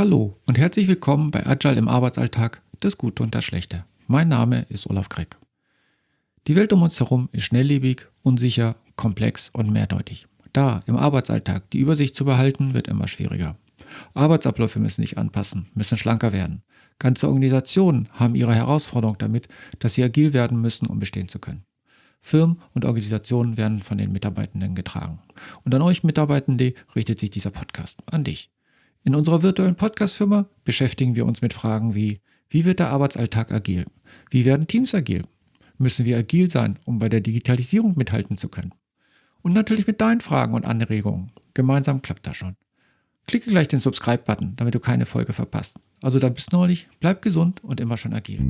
Hallo und herzlich willkommen bei Agile im Arbeitsalltag, das Gute und das Schlechte. Mein Name ist Olaf Kreck. Die Welt um uns herum ist schnelllebig, unsicher, komplex und mehrdeutig. Da im Arbeitsalltag die Übersicht zu behalten, wird immer schwieriger. Arbeitsabläufe müssen sich anpassen, müssen schlanker werden. Ganze Organisationen haben ihre Herausforderung damit, dass sie agil werden müssen, um bestehen zu können. Firmen und Organisationen werden von den Mitarbeitenden getragen. Und an euch Mitarbeitende richtet sich dieser Podcast, an dich. In unserer virtuellen Podcast-Firma beschäftigen wir uns mit Fragen wie, wie wird der Arbeitsalltag agil? Wie werden Teams agil? Müssen wir agil sein, um bei der Digitalisierung mithalten zu können? Und natürlich mit deinen Fragen und Anregungen. Gemeinsam klappt das schon. Klicke gleich den Subscribe-Button, damit du keine Folge verpasst. Also dann bis neulich, bleib gesund und immer schon agil.